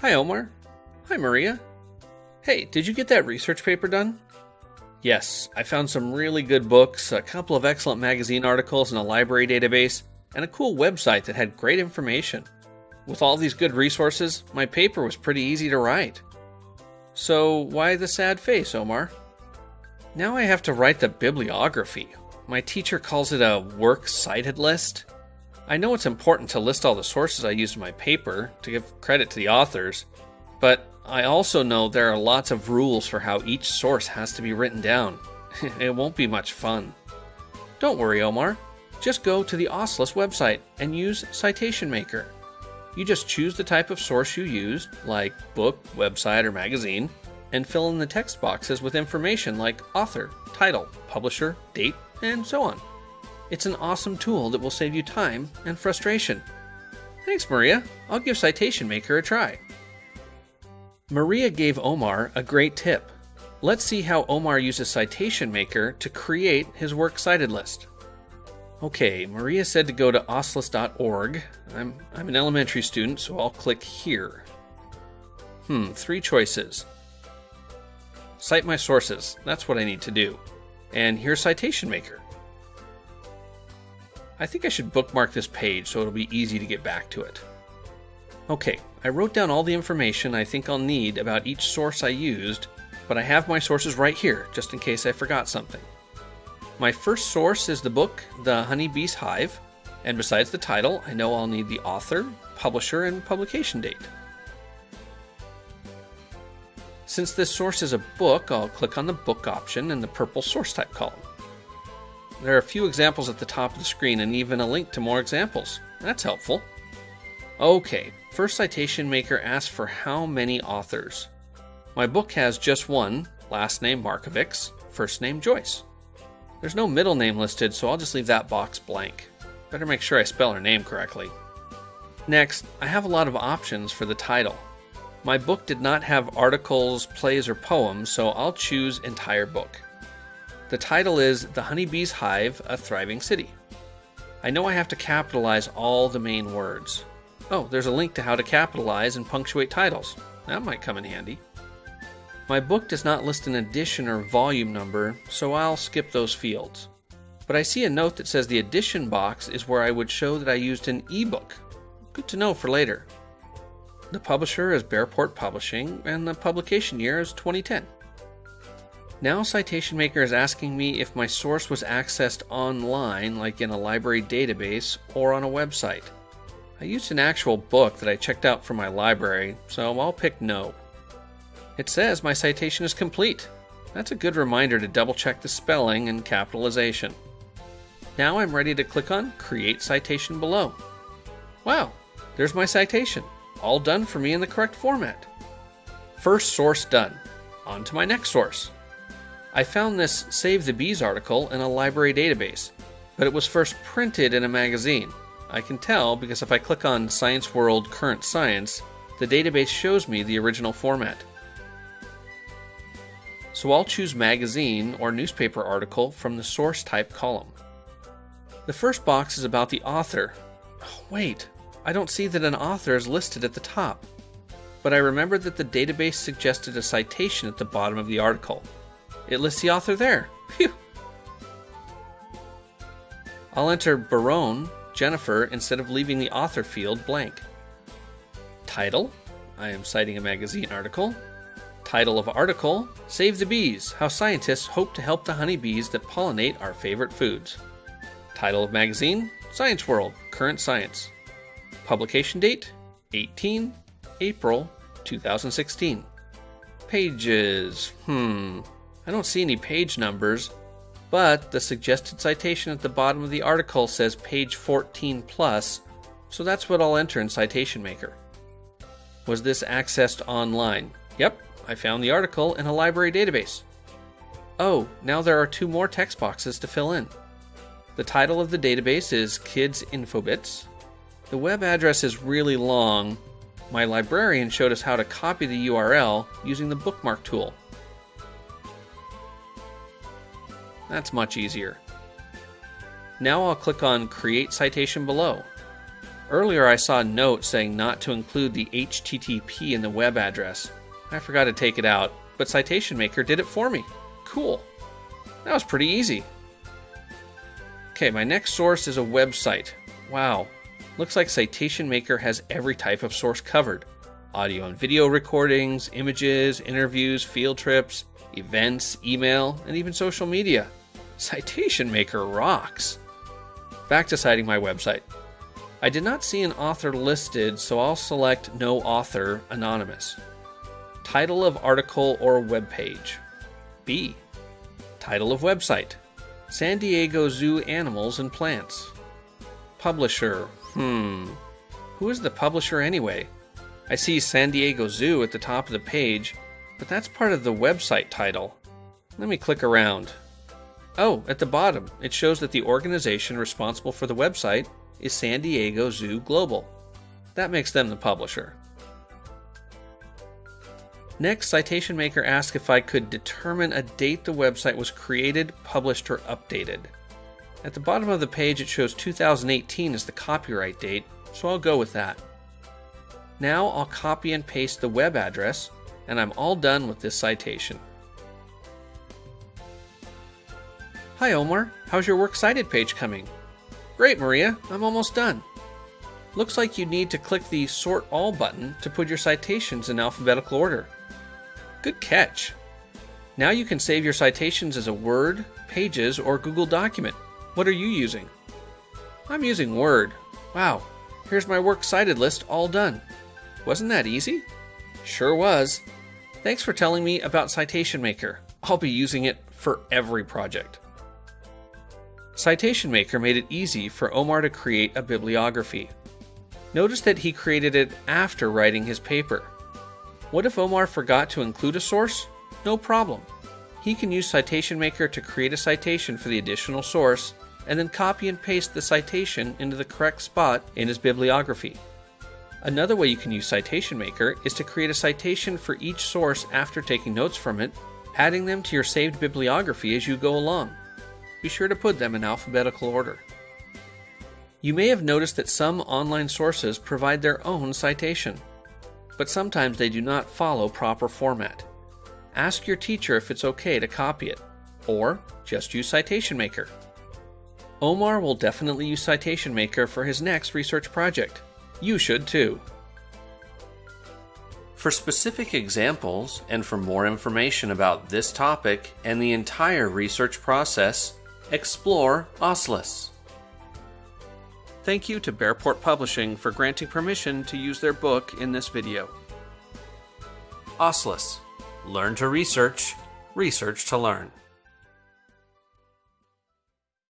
Hi, Omar. Hi, Maria. Hey, did you get that research paper done? Yes, I found some really good books, a couple of excellent magazine articles, and a library database, and a cool website that had great information. With all these good resources, my paper was pretty easy to write. So, why the sad face, Omar? Now I have to write the bibliography. My teacher calls it a works cited list. I know it's important to list all the sources I used in my paper to give credit to the authors, but I also know there are lots of rules for how each source has to be written down. it won't be much fun. Don't worry, Omar. Just go to the OSLIS website and use Citation Maker. You just choose the type of source you used, like book, website, or magazine, and fill in the text boxes with information like author, title, publisher, date, and so on. It's an awesome tool that will save you time and frustration. Thanks, Maria. I'll give Citation Maker a try. Maria gave Omar a great tip. Let's see how Omar uses Citation Maker to create his works cited list. Okay, Maria said to go to oslis.org. I'm, I'm an elementary student, so I'll click here. Hmm, three choices. Cite my sources. That's what I need to do. And here's Citation Maker. I think I should bookmark this page so it'll be easy to get back to it. Okay, I wrote down all the information I think I'll need about each source I used, but I have my sources right here, just in case I forgot something. My first source is the book, The Honeybee's Hive, and besides the title, I know I'll need the author, publisher, and publication date. Since this source is a book, I'll click on the book option in the purple source type column. There are a few examples at the top of the screen and even a link to more examples. That's helpful. Okay, first citation maker asks for how many authors. My book has just one, last name Markovics, first name Joyce. There's no middle name listed, so I'll just leave that box blank. Better make sure I spell her name correctly. Next, I have a lot of options for the title. My book did not have articles, plays, or poems, so I'll choose entire book. The title is The Honeybee's Hive, a Thriving City. I know I have to capitalize all the main words. Oh, there's a link to how to capitalize and punctuate titles. That might come in handy. My book does not list an edition or volume number, so I'll skip those fields. But I see a note that says the edition box is where I would show that I used an ebook. Good to know for later. The publisher is Bearport Publishing, and the publication year is 2010. Now Citation Maker is asking me if my source was accessed online, like in a library database, or on a website. I used an actual book that I checked out from my library, so I'll pick no. It says my citation is complete. That's a good reminder to double check the spelling and capitalization. Now I'm ready to click on Create Citation below. Wow, there's my citation, all done for me in the correct format. First source done. On to my next source. I found this Save the Bees article in a library database, but it was first printed in a magazine. I can tell because if I click on Science World Current Science, the database shows me the original format. So I'll choose magazine or newspaper article from the source type column. The first box is about the author. Oh, wait, I don't see that an author is listed at the top. But I remember that the database suggested a citation at the bottom of the article. It lists the author there. Phew. I'll enter Barone, Jennifer, instead of leaving the author field blank. Title, I am citing a magazine article. Title of article, Save the Bees, How Scientists Hope to Help the Honeybees That Pollinate Our Favorite Foods. Title of magazine, Science World, Current Science. Publication date, 18 April 2016. Pages, hmm, I don't see any page numbers, but the suggested citation at the bottom of the article says page 14 plus, so that's what I'll enter in Citation Maker. Was this accessed online? Yep, I found the article in a library database. Oh, now there are two more text boxes to fill in. The title of the database is Kids Infobits. The web address is really long. My librarian showed us how to copy the URL using the bookmark tool. That's much easier. Now I'll click on Create Citation below. Earlier I saw a note saying not to include the HTTP in the web address. I forgot to take it out, but Citation Maker did it for me. Cool. That was pretty easy. Okay, my next source is a website. Wow, looks like Citation Maker has every type of source covered. Audio and video recordings, images, interviews, field trips, events, email, and even social media. Citation Maker rocks. Back to citing my website. I did not see an author listed, so I'll select No Author Anonymous. Title of article or web page. B. Title of website. San Diego Zoo Animals and Plants. Publisher. Hmm. Who is the publisher anyway? I see San Diego Zoo at the top of the page, but that's part of the website title. Let me click around. Oh, at the bottom, it shows that the organization responsible for the website is San Diego Zoo Global. That makes them the publisher. Next, Citation Maker asked if I could determine a date the website was created, published, or updated. At the bottom of the page, it shows 2018 as the copyright date, so I'll go with that. Now I'll copy and paste the web address, and I'm all done with this citation. Hi Omar, how's your Works Cited page coming? Great Maria, I'm almost done. Looks like you need to click the Sort All button to put your citations in alphabetical order. Good catch. Now you can save your citations as a Word, Pages, or Google document. What are you using? I'm using Word. Wow, here's my Works Cited list all done. Wasn't that easy? Sure was. Thanks for telling me about Citation Maker. I'll be using it for every project. Citation Maker made it easy for Omar to create a bibliography. Notice that he created it after writing his paper. What if Omar forgot to include a source? No problem. He can use Citation Maker to create a citation for the additional source and then copy and paste the citation into the correct spot in his bibliography. Another way you can use Citation Maker is to create a citation for each source after taking notes from it, adding them to your saved bibliography as you go along. Be sure to put them in alphabetical order. You may have noticed that some online sources provide their own citation but sometimes they do not follow proper format. Ask your teacher if it's okay to copy it, or just use Citation Maker. Omar will definitely use Citation Maker for his next research project. You should too. For specific examples and for more information about this topic and the entire research process, explore OSLIS. Thank you to Bearport Publishing for granting permission to use their book in this video. OSLIS. Learn to research, research to learn.